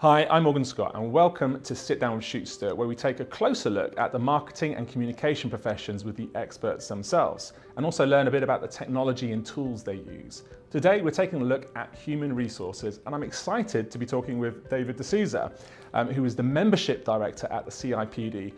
Hi, I'm Morgan Scott and welcome to Sit Down with Shootsta where we take a closer look at the marketing and communication professions with the experts themselves and also learn a bit about the technology and tools they use. Today we're taking a look at human resources and I'm excited to be talking with David D'Souza um, who is the membership director at the CIPD.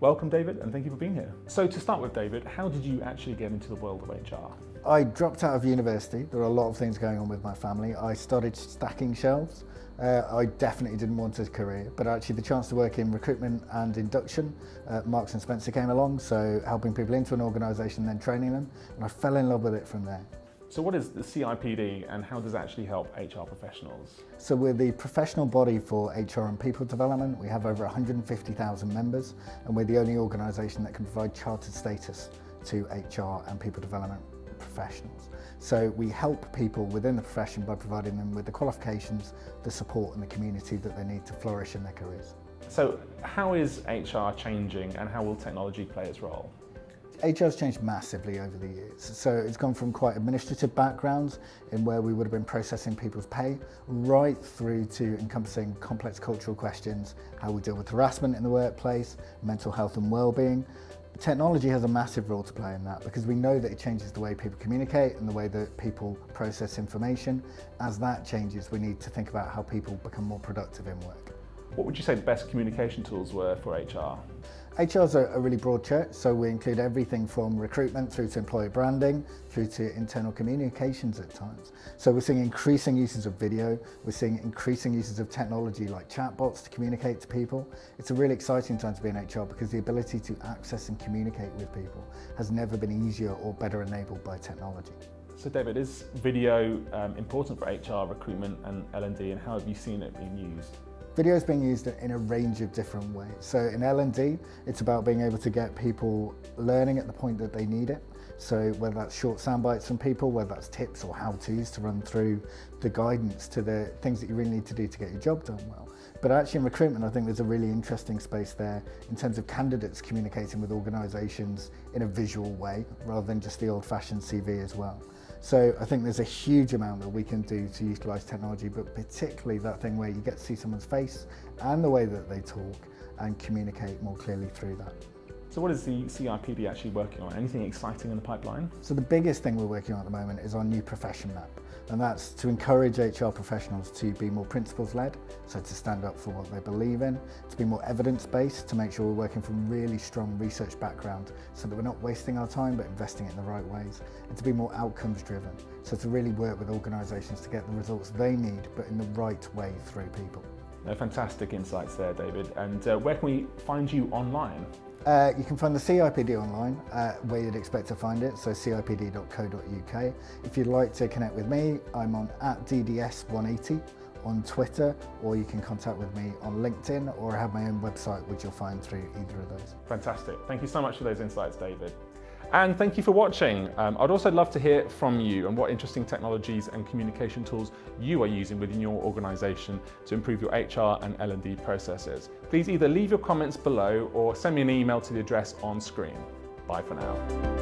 Welcome, David, and thank you for being here. So to start with, David, how did you actually get into the world of HR? I dropped out of university. There were a lot of things going on with my family. I started stacking shelves. Uh, I definitely didn't want a career, but actually the chance to work in recruitment and induction, uh, Marks and Spencer came along, so helping people into an organisation, then training them, and I fell in love with it from there. So what is the CIPD and how does it actually help HR professionals? So we're the professional body for HR and people development. We have over 150,000 members and we're the only organisation that can provide chartered status to HR and people development professionals. So we help people within the profession by providing them with the qualifications, the support and the community that they need to flourish in their careers. So how is HR changing and how will technology play its role? Has changed massively over the years. So it's gone from quite administrative backgrounds in where we would have been processing people's pay right through to encompassing complex cultural questions, how we deal with harassment in the workplace, mental health and well-being, Technology has a massive role to play in that because we know that it changes the way people communicate and the way that people process information. As that changes, we need to think about how people become more productive in work. What would you say the best communication tools were for HR? HR is a, a really broad church, so we include everything from recruitment through to employer branding, through to internal communications at times. So we're seeing increasing uses of video, we're seeing increasing uses of technology like chatbots to communicate to people. It's a really exciting time to be in HR because the ability to access and communicate with people has never been easier or better enabled by technology. So David, is video um, important for HR recruitment and L&D and how have you seen it being used? Video is being used in a range of different ways. So in L&D, it's about being able to get people learning at the point that they need it. So whether that's short sound bites from people, whether that's tips or how-tos to run through the guidance to the things that you really need to do to get your job done well. But actually in recruitment, I think there's a really interesting space there in terms of candidates communicating with organisations in a visual way, rather than just the old-fashioned CV as well. So I think there's a huge amount that we can do to utilise technology, but particularly that thing where you get to see someone's face and the way that they talk and communicate more clearly through that. So what is the CIPD actually working on? Anything exciting in the pipeline? So the biggest thing we're working on at the moment is our new profession map. And that's to encourage HR professionals to be more principles-led, so to stand up for what they believe in, to be more evidence-based, to make sure we're working from really strong research background, so that we're not wasting our time but investing it in the right ways, and to be more outcomes-driven, so to really work with organisations to get the results they need, but in the right way through people. No, fantastic insights there, David. And uh, where can we find you online? Uh, you can find the CIPD online uh, where you'd expect to find it, so cipd.co.uk. If you'd like to connect with me, I'm on at DDS180 on Twitter, or you can contact with me on LinkedIn, or I have my own website, which you'll find through either of those. Fantastic. Thank you so much for those insights, David. And thank you for watching. Um, I'd also love to hear from you and what interesting technologies and communication tools you are using within your organisation to improve your HR and L&D processes. Please either leave your comments below or send me an email to the address on screen. Bye for now.